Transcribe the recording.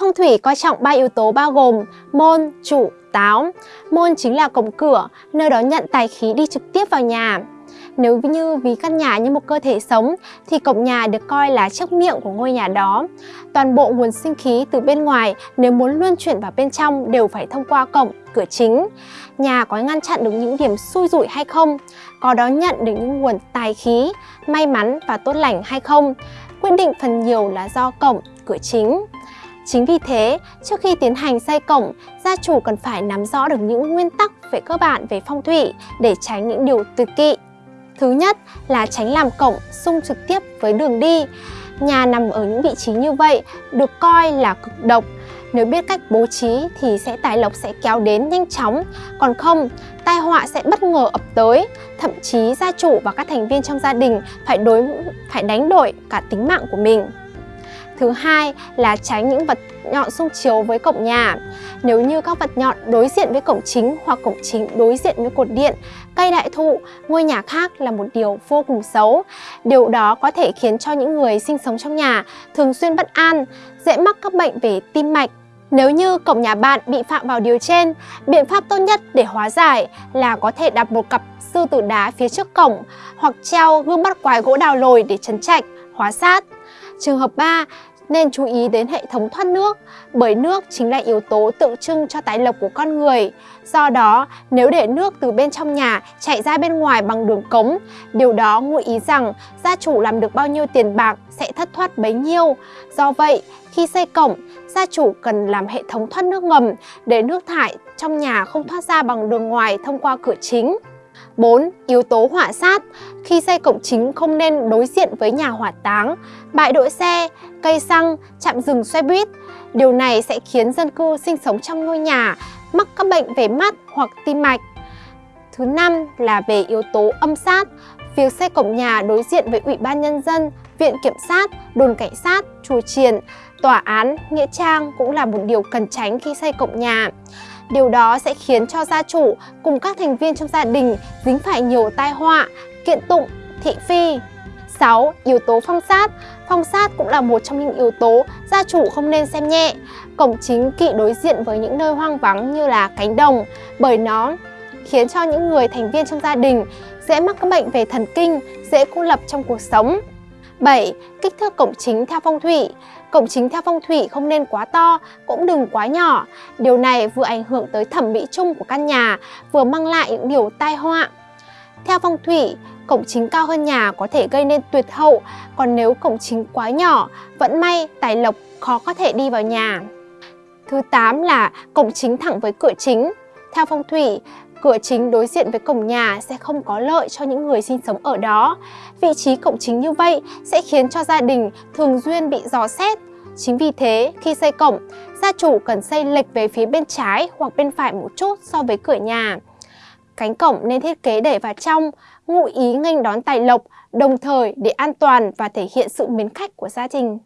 Phong thủy coi trọng ba yếu tố bao gồm môn, chủ, táo. Môn chính là cổng cửa, nơi đó nhận tài khí đi trực tiếp vào nhà. Nếu như ví căn nhà như một cơ thể sống thì cổng nhà được coi là chiếc miệng của ngôi nhà đó. Toàn bộ nguồn sinh khí từ bên ngoài nếu muốn luân chuyển vào bên trong đều phải thông qua cổng, cửa chính. Nhà có ngăn chặn được những điểm xui rủi hay không? Có đón nhận được những nguồn tài khí, may mắn và tốt lành hay không? Quyết định phần nhiều là do cổng, cửa chính. Chính vì thế, trước khi tiến hành xây cổng, gia chủ cần phải nắm rõ được những nguyên tắc về cơ bản về phong thủy để tránh những điều tuyệt kỵ. Thứ nhất là tránh làm cổng xung trực tiếp với đường đi. Nhà nằm ở những vị trí như vậy được coi là cực độc. Nếu biết cách bố trí thì sẽ tài lộc sẽ kéo đến nhanh chóng, còn không, tai họa sẽ bất ngờ ập tới. Thậm chí gia chủ và các thành viên trong gia đình phải đối phải đánh đổi cả tính mạng của mình. Thứ hai là tránh những vật nhọn xung chiếu với cổng nhà. Nếu như các vật nhọn đối diện với cổng chính hoặc cổng chính đối diện với cột điện, cây đại thụ, ngôi nhà khác là một điều vô cùng xấu. Điều đó có thể khiến cho những người sinh sống trong nhà thường xuyên bất an, dễ mắc các bệnh về tim mạch, nếu như cổng nhà bạn bị phạm vào điều trên, biện pháp tốt nhất để hóa giải là có thể đặt một cặp sư tử đá phía trước cổng hoặc treo gương bắt quái gỗ đào lồi để trấn trạch, hóa sát. Trường hợp 3 nên chú ý đến hệ thống thoát nước bởi nước chính là yếu tố tượng trưng cho tài lộc của con người. Do đó, nếu để nước từ bên trong nhà chạy ra bên ngoài bằng đường cống, điều đó ngụ ý rằng gia chủ làm được bao nhiêu tiền bạc sẽ thất thoát bấy nhiêu. Do vậy, khi xây cổng, gia chủ cần làm hệ thống thoát nước ngầm để nước thải trong nhà không thoát ra bằng đường ngoài thông qua cửa chính. 4. Yếu tố hỏa sát Khi xây cổng chính không nên đối diện với nhà hỏa táng, bãi đỗ xe, cây xăng, chạm dừng xe buýt. Điều này sẽ khiến dân cư sinh sống trong ngôi nhà mắc các bệnh về mắt hoặc tim mạch. Thứ năm là về yếu tố âm sát. Việc xây cổng nhà đối diện với Ủy ban Nhân dân, Viện Kiểm sát, Đồn Cảnh sát, Chùa Triền, Tòa án, Nghĩa trang cũng là một điều cần tránh khi xây cổng nhà. Điều đó sẽ khiến cho gia chủ cùng các thành viên trong gia đình dính phải nhiều tai họa, kiện tụng, thị phi. 6. Yếu tố phong sát Phong sát cũng là một trong những yếu tố gia chủ không nên xem nhẹ. Cổng chính kỵ đối diện với những nơi hoang vắng như là cánh đồng bởi nó khiến cho những người thành viên trong gia đình dễ mắc các bệnh về thần kinh, dễ cô lập trong cuộc sống. 7. Kích thước cổng chính theo phong thủy Cổng chính theo phong thủy không nên quá to, cũng đừng quá nhỏ. Điều này vừa ảnh hưởng tới thẩm mỹ chung của căn nhà, vừa mang lại những điều tai họa. Theo phong thủy, cổng chính cao hơn nhà có thể gây nên tuyệt hậu, còn nếu cổng chính quá nhỏ, vẫn may tài lộc khó có thể đi vào nhà. Thứ 8 là cổng chính thẳng với cửa chính. Theo phong thủy, cửa chính đối diện với cổng nhà sẽ không có lợi cho những người sinh sống ở đó. Vị trí cổng chính như vậy sẽ khiến cho gia đình thường xuyên bị dò xét. Chính vì thế, khi xây cổng, gia chủ cần xây lệch về phía bên trái hoặc bên phải một chút so với cửa nhà. Cánh cổng nên thiết kế để vào trong, ngụ ý nghênh đón tài lộc, đồng thời để an toàn và thể hiện sự mến khách của gia đình.